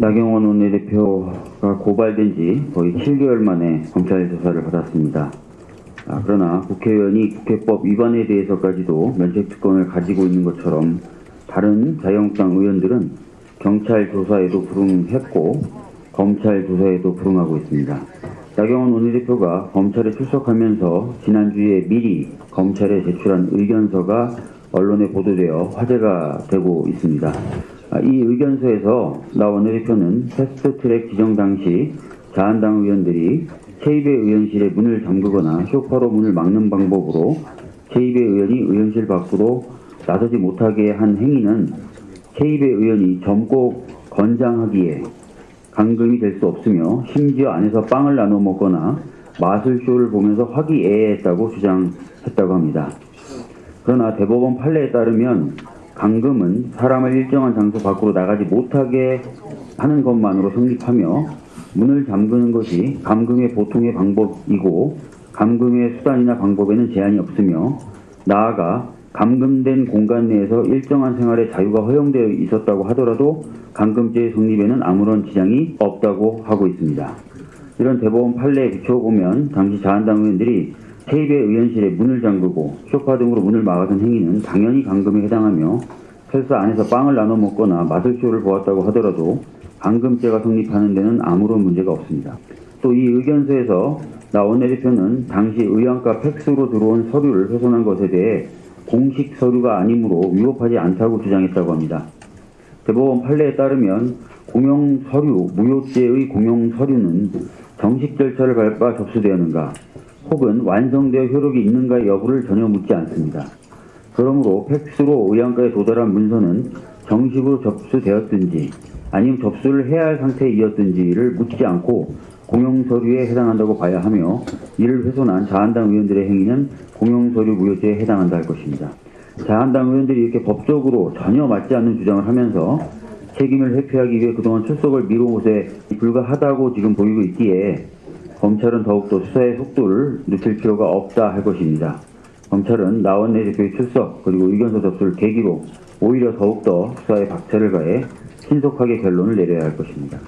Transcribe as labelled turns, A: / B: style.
A: 나경원 원내대표가 고발된 지 거의 7개월 만에 검찰 조사를 받았습니다. 아, 그러나 국회의원이 국회법 위반에 대해서까지도 면책특권을 가지고 있는 것처럼 다른 자유한국당 의원들은 경찰 조사에도 불응했고 검찰 조사에도 불응하고 있습니다. 나경원 원내대표가 검찰에 출석하면서 지난주에 미리 검찰에 제출한 의견서가 언론에 보도되어 화제가 되고 있습니다. 아, 이 의견서에서 나 원내대표는 패스트트랙 지정 당시 자한당 의원들이 체입의 의원실에 문을 잠그거나 쇼파로 문을 막는 방법으로 체입의 의원이 의원실 밖으로 나서지 못하게 한 행위는 체입의 의원이 젊고 건장하기에 감금이 될 수 없으며 심지어 안에서 빵을 나눠 먹거나 마술쇼를 보면서 화기애애했다고 주장했다고 합니다. 그러나 대법원 판례에 따르면 감금은 사람을 일정한 장소 밖으로 나가지 못하게 하는 것만으로 성립하며 문을 잠그는 것이 감금의 보통의 방법이고 감금의 수단이나 방법에는 제한이 없으며 나아가 감금된 공간 내에서 일정한 생활의 자유가 허용되어 있었다고 하더라도 감금죄의 성립에는 아무런 지장이 없다고 하고 있습니다. 이런 대법원 판례에 비춰보면 당시 자한당 의원들이 테이블 의원실에 문을 잠그고 소파 등으로 문을 막아선 행위는 당연히 감금에 해당하며 설사 안에서 빵을 나눠 먹거나 마술쇼를 보았다고 하더라도 감금죄가 성립하는 데는 아무런 문제가 없습니다. 또 이 의견서에서 나 원내대표는 당시 의원과 팩스로 들어온 서류를 훼손한 것에 대해 공식 서류가 아니므로 위법하지 않다고 주장했다고 합니다. 대법원 판례에 따르면 공용 서류, 무효죄의 공용 서류는 정식 절차를 밟아 접수되었는가 혹은 완성되어 효력이 있는가 여부를 전혀 묻지 않습니다. 그러므로 팩스로 의안가에 도달한 문서는 정식으로 접수되었든지 아니면 접수를 해야 할 상태이었든지를 묻지 않고 공용서류에 해당한다고 봐야 하며 이를 훼손한 자한당 의원들의 행위는 공용서류 무효죄에 해당한다 할 것입니다. 자한당 의원들이 이렇게 법적으로 전혀 맞지 않는 주장을 하면서 책임을 회피하기 위해 그동안 출석을 미룬 것에 불과하다고 지금 보이고 있기에 검찰은 더욱더 수사의 속도를 늦출 필요가 없다 할 것입니다. 검찰은 나원내 대표의 출석 그리고 의견서 접수를 계기로 오히려 더욱더 수사에 박차를 가해 신속하게 결론을 내려야 할 것입니다.